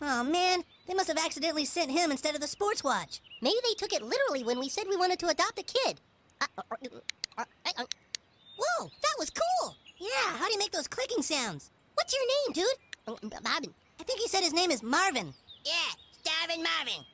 Oh, man. They must have accidentally sent him instead of the sports watch. Maybe they took it literally when we said we wanted to adopt a kid. Uh, uh, uh, Whoa, that was cool. Yeah, how do you make those clicking sounds? What's your name, dude? Marvin. I think he said his name is Marvin. Yeah, Starvin' Marvin.